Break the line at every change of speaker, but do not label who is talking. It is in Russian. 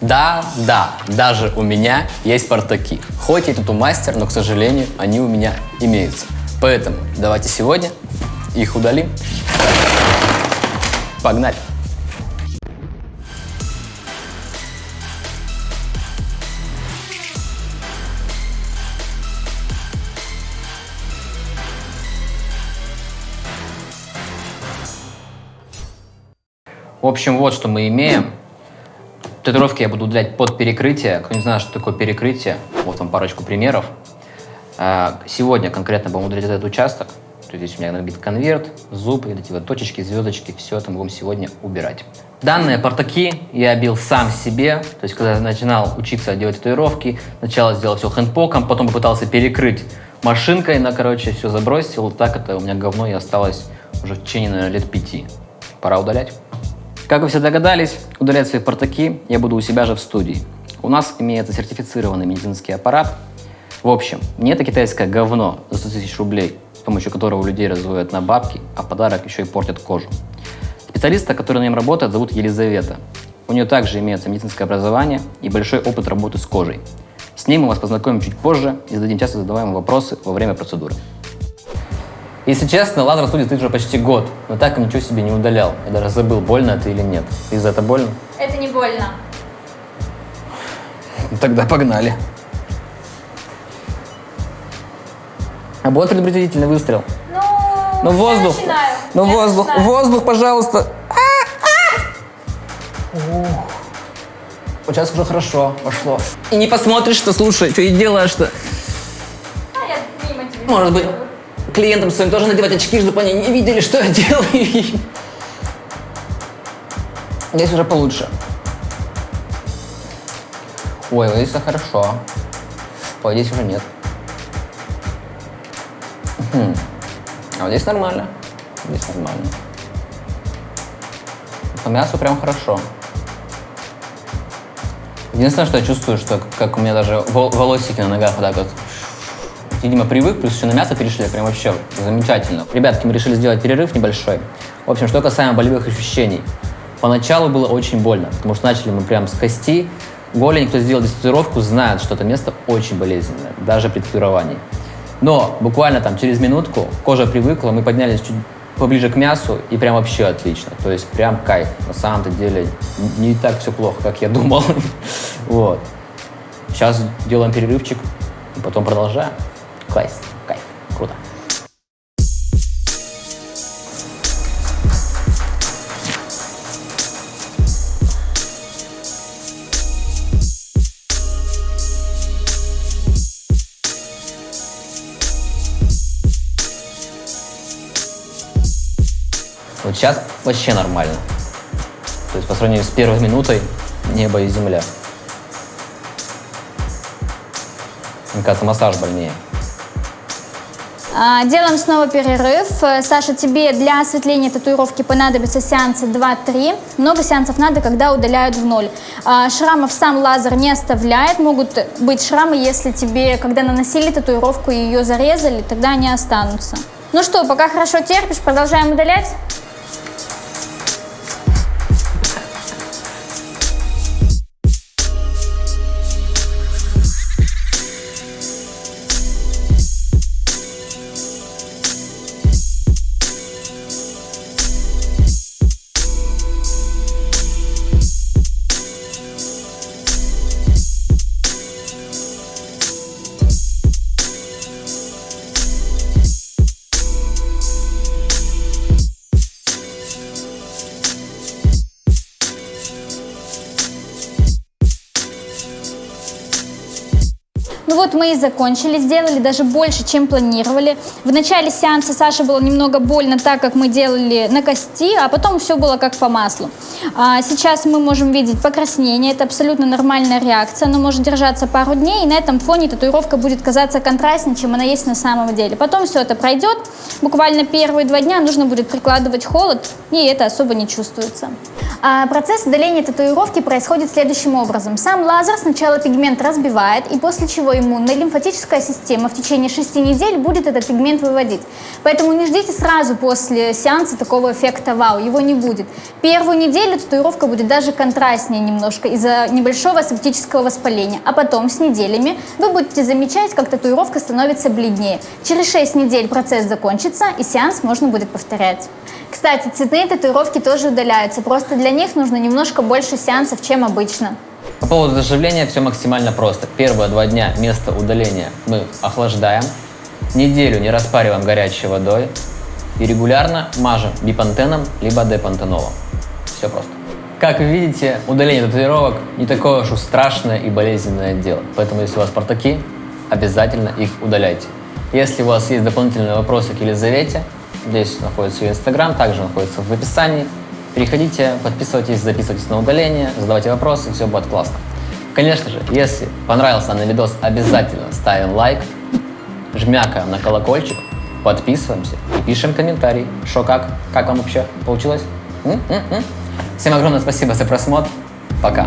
Да, да, даже у меня есть портаки. Хоть я тут мастер, но, к сожалению, они у меня имеются. Поэтому давайте сегодня их удалим. Погнали. В общем, вот что мы имеем. Татуировки я буду удалять под перекрытие. Кто не знает, что такое перекрытие, вот вам парочку примеров. А, Сегодня конкретно будем удалять этот участок. То есть здесь у меня набит конверт, зуб, вот эти вот точечки, звездочки, все это мы будем сегодня убирать. Данные портаки я бил сам себе. То есть, когда я начинал учиться делать татуировки, сначала сделал все хендпоком, потом попытался перекрыть машинкой, на, короче, все забросил. Так это у меня говно и осталось уже в течение, наверное, лет пяти. Пора удалять. Как вы все догадались, удалять свои портаки я буду у себя же в студии. У нас имеется сертифицированный медицинский аппарат. В общем, не это китайское говно за 100 тысяч рублей, с помощью которого людей разводят на бабки, а подарок еще и портят кожу. Специалиста, который на нем работает, зовут Елизавета. У нее также имеется медицинское образование и большой опыт работы с кожей. С ней мы вас познакомим чуть позже и зададим часто задаваемые вопросы во время процедуры. Если честно, лазер в студии стоит уже почти год, но так и ничего себе не удалял. Я даже забыл, больно это или нет. И за это больно?
Это не больно.
Ну, Тогда погнали. А будет предупредительный выстрел?
Ну,
Ну воздух.
начинаю.
Ну
Я
воздух,
начинаю.
воздух, пожалуйста. Ух. Вот сейчас уже хорошо пошло. И не посмотришь, что слушай, что и делаешь-то.
А я мимо тебя.
Может быть, клиентам своим тоже надевать очки, чтобы они не видели, что я делаю. Здесь уже получше. Ой, вот здесь все хорошо. Ой, здесь уже нет. Мгм. А вот здесь нормально. Здесь нормально. По мясу прям хорошо. Единственное, что я чувствую, что как у меня даже вол- волосики на ногах вот так вот видимо, привык, плюс еще на мясо перешли, прям вообще замечательно. Ребятки, мы решили сделать перерыв небольшой. В общем, что касаемо болевых ощущений. Поначалу было очень больно, потому что начали мы прям с кости. Голень, кто сделал татуировку, знает, что это место очень болезненное, даже при татуировании. Но буквально там через минутку кожа привыкла, мы поднялись чуть поближе к мясу, и прям вообще отлично. То есть прям кайф. На самом-то деле не так все плохо, как я думал. Вот. Сейчас делаем перерывчик, и потом продолжаем. Кайф, кайф, круто. Вот сейчас вообще нормально. То есть по сравнению с первой минутой небо и земля. Мне кажется, массаж больнее.
А, Делаем снова перерыв. Э, Саша, тебе для осветления татуировки понадобится сеанса 2-3. Много сеансов надо, когда удаляют в ноль. А, Шрамов сам лазер не оставляет. Могут быть шрамы, если тебе, когда наносили татуировку, ее зарезали, тогда они останутся. Ну что, пока хорошо терпишь, продолжаем удалять? Вот мы и закончили, сделали даже больше, чем планировали. В начале сеанса Саше было немного больно, так как мы делали на кости, а потом все было как по маслу. А сейчас мы можем видеть покраснение, это абсолютно нормальная реакция, оно может держаться пару дней, и на этом фоне татуировка будет казаться контрастнее, чем она есть на самом деле. Потом все это пройдет, буквально первые два дня нужно будет прикладывать холод, и это особо не чувствуется. А процесс удаления татуировки происходит следующим образом. Сам лазер сначала пигмент разбивает, и после чего им иммунной, лимфатическая система в течение 6 недель будет этот пигмент выводить. Поэтому не ждите сразу после сеанса такого эффекта вау, его не будет. Первую неделю татуировка будет даже контрастнее немножко из-за небольшого септического воспаления, а потом с неделями вы будете замечать, как татуировка становится бледнее. Через 6 недель процесс закончится и сеанс можно будет повторять. Кстати, цветные татуировки тоже удаляются, просто для них нужно немножко больше сеансов, чем обычно.
По поводу заживления все максимально просто. Первые два дня место удаления мы охлаждаем, неделю не распариваем горячей водой и регулярно мажем бипантеном либо депантенолом. Все просто. Как вы видите, удаление татуировок не такое уж страшное и болезненное дело. Поэтому, если у вас портаки, обязательно их удаляйте. Если у вас есть дополнительные вопросы к Елизавете, здесь находится ее инстаграм, также находится в описании. Переходите, подписывайтесь, записывайтесь на удаление, задавайте вопросы, все будет классно. Конечно же, если понравился данный видос, обязательно ставим лайк, жмякаем на колокольчик, подписываемся и пишем комментарий, что как, как вам вообще получилось. М? М? М? Всем огромное спасибо за просмотр, пока.